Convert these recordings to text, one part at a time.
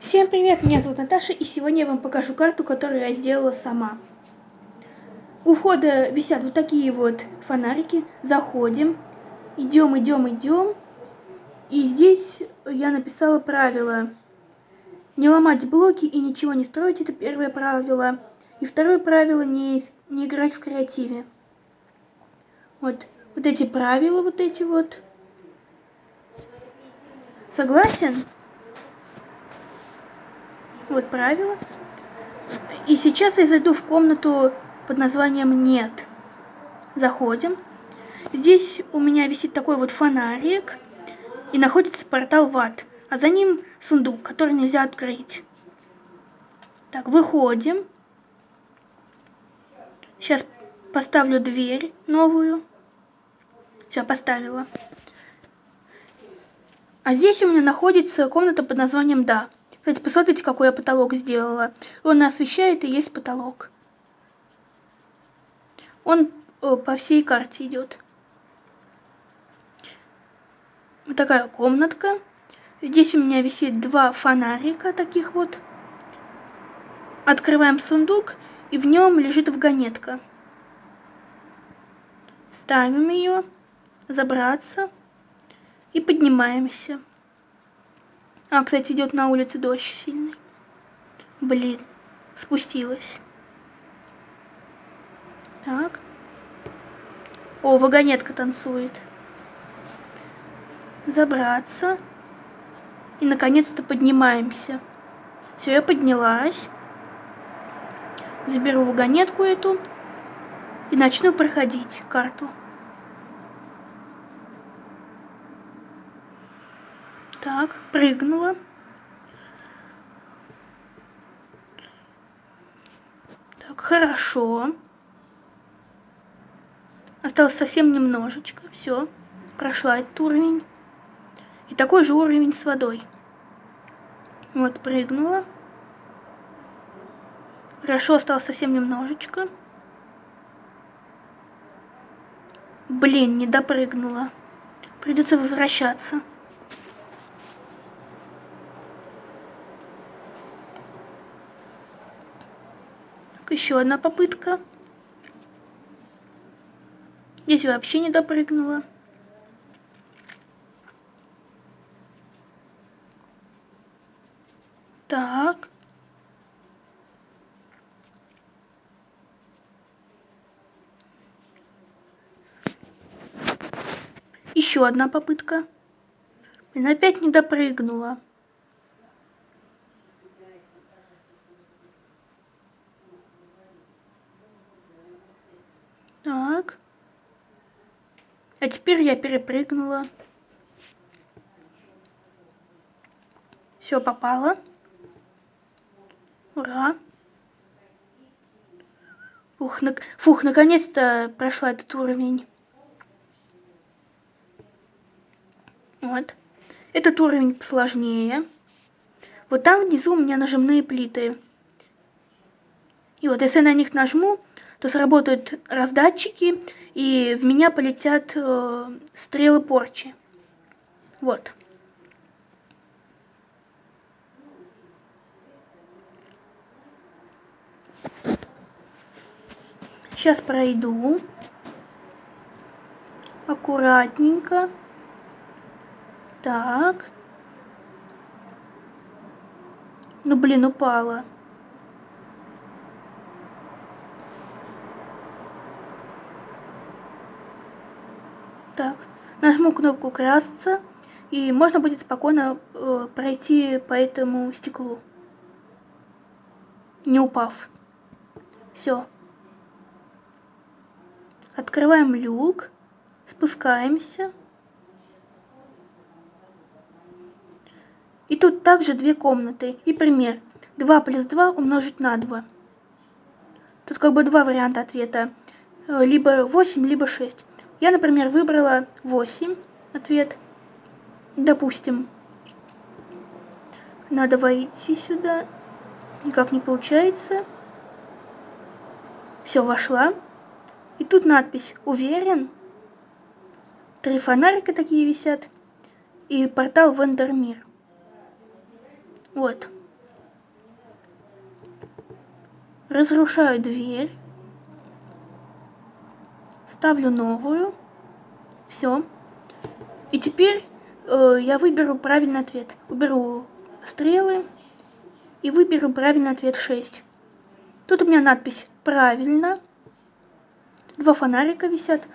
Всем привет, меня зовут Наташа, и сегодня я вам покажу карту, которую я сделала сама. У входа висят вот такие вот фонарики. Заходим, идем, идем, идем. И здесь я написала правила. Не ломать блоки и ничего не строить, это первое правило. И второе правило, не, не играть в креативе. Вот, вот эти правила, вот эти вот. Согласен? Вот правило. И сейчас я зайду в комнату под названием «Нет». Заходим. Здесь у меня висит такой вот фонарик. И находится портал в ад. А за ним сундук, который нельзя открыть. Так, выходим. Сейчас поставлю дверь новую. Все, поставила. А здесь у меня находится комната под названием «Да». Кстати, посмотрите, какой я потолок сделала. Он освещает и есть потолок. Он о, по всей карте идет. Вот такая комнатка. Здесь у меня висит два фонарика таких вот. Открываем сундук, и в нем лежит вагонетка. Ставим ее, забраться и поднимаемся. А, кстати, идет на улице дождь сильный. Блин, спустилась. Так. О, вагонетка танцует. Забраться. И наконец-то поднимаемся. Все, я поднялась. Заберу вагонетку эту. И начну проходить карту. Так, прыгнула. Так, хорошо. Осталось совсем немножечко. Все, прошла этот уровень. И такой же уровень с водой. Вот, прыгнула. Хорошо, осталось совсем немножечко. Блин, не допрыгнула. Придется возвращаться. Еще одна попытка. Здесь вообще не допрыгнула. Так. Еще одна попытка. Блин, опять не допрыгнула. Так. А теперь я перепрыгнула. Все попало. Ура. Фух, на... Фух наконец-то прошла этот уровень. Вот. Этот уровень посложнее. Вот там внизу у меня нажимные плиты. И вот если на них нажму, то сработают раздатчики, и в меня полетят э, стрелы порчи. Вот. Сейчас пройду. Аккуратненько. Так. Ну, блин, упала. Так, нажму кнопку красться, и можно будет спокойно э, пройти по этому стеклу, не упав. Все. Открываем люк, спускаемся. И тут также две комнаты. И пример. 2 плюс 2 умножить на 2. Тут как бы два варианта ответа. Э, либо 8, либо 6. Я, например, выбрала 8 ответ. Допустим. Надо войти сюда. Никак не получается. Все, вошла. И тут надпись «Уверен». Три фонарика такие висят. И портал Вендермир. Вот. Разрушаю дверь ставлю новую, все. И теперь э, я выберу правильный ответ. Уберу стрелы и выберу правильный ответ 6. Тут у меня надпись «Правильно». Два фонарика висят.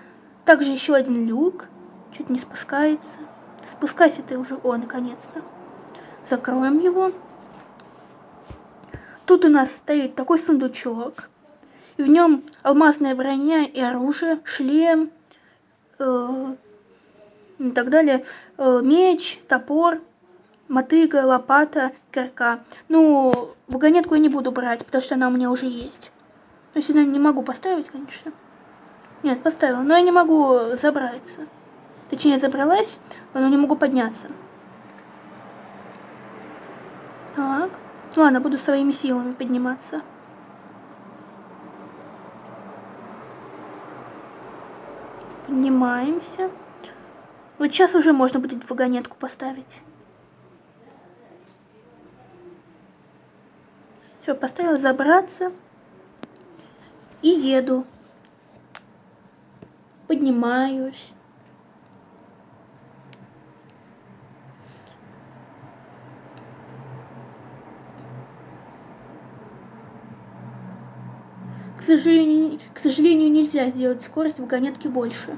Также еще один люк. Чуть не спускается. Спускайся ты уже. О, наконец-то. Закроем его. Тут у нас стоит такой сундучок. В нем алмазная броня и оружие, шлем э, и так далее. Э, меч, топор, мотыга, лопата, кирка. Ну, вагонетку я не буду брать, потому что она у меня уже есть. Я сюда не могу поставить, конечно. Нет, поставила, но я не могу забраться. Точнее, забралась, но не могу подняться. Так. Ладно, буду своими силами подниматься. Поднимаемся. Вот сейчас уже можно будет вагонетку поставить. Все, поставила забраться. И еду. Поднимаюсь. К сожалению, к сожалению, нельзя сделать скорость вагонетки больше.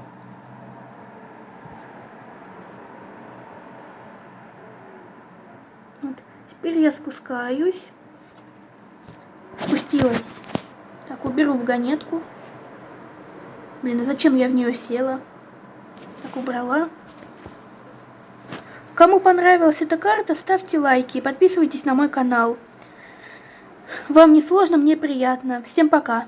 Вот. Теперь я спускаюсь. Спустилась. Так, уберу вагонетку. Блин, а зачем я в нее села? Так, убрала. Кому понравилась эта карта, ставьте лайки и подписывайтесь на мой канал. Вам не сложно, мне приятно. Всем пока.